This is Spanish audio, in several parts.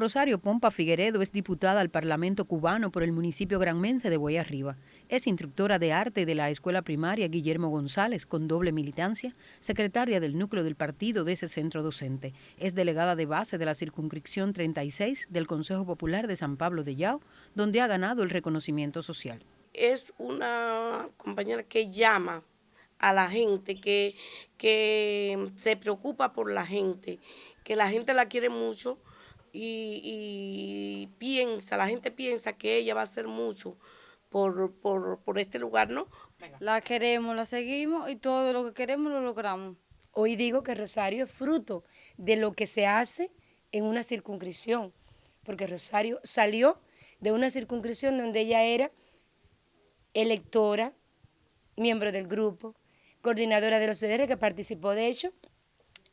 Rosario Pompa Figueredo es diputada al Parlamento cubano por el municipio granmense de Boyarriba. Es instructora de arte de la escuela primaria Guillermo González, con doble militancia, secretaria del núcleo del partido de ese centro docente. Es delegada de base de la circunscripción 36 del Consejo Popular de San Pablo de Yao, donde ha ganado el reconocimiento social. Es una compañera que llama a la gente, que, que se preocupa por la gente, que la gente la quiere mucho y, piensa, la gente piensa que ella va a hacer mucho por, por, este lugar, ¿no? La queremos, la seguimos y todo lo que queremos lo logramos. Hoy digo que Rosario es fruto de lo que se hace en una circunscripción, porque Rosario salió de una circunscripción donde ella era electora, miembro del grupo, coordinadora de los CDR, que participó de hecho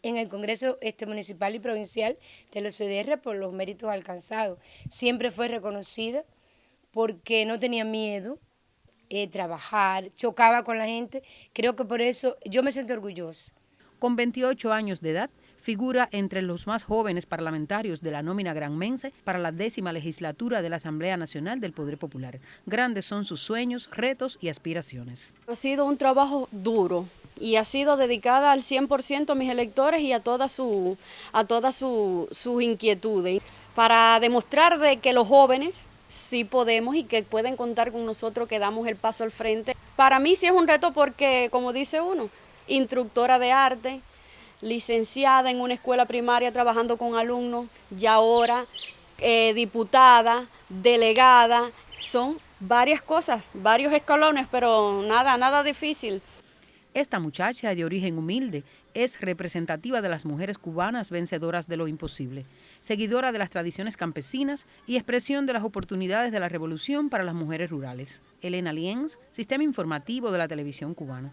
en el Congreso este, Municipal y Provincial de los CDR por los méritos alcanzados. Siempre fue reconocida porque no tenía miedo de trabajar, chocaba con la gente. Creo que por eso yo me siento orgullosa. Con 28 años de edad, figura entre los más jóvenes parlamentarios de la nómina granmense para la décima legislatura de la Asamblea Nacional del Poder Popular. Grandes son sus sueños, retos y aspiraciones. Ha sido un trabajo duro y ha sido dedicada al 100% a mis electores y a todas sus a todas sus inquietudes para demostrar de que los jóvenes sí podemos y que pueden contar con nosotros que damos el paso al frente. Para mí sí es un reto porque, como dice uno, instructora de arte, licenciada en una escuela primaria trabajando con alumnos y ahora eh, diputada, delegada, son varias cosas, varios escalones, pero nada, nada difícil. Esta muchacha de origen humilde es representativa de las mujeres cubanas vencedoras de lo imposible, seguidora de las tradiciones campesinas y expresión de las oportunidades de la revolución para las mujeres rurales. Elena Lienz, Sistema Informativo de la Televisión Cubana.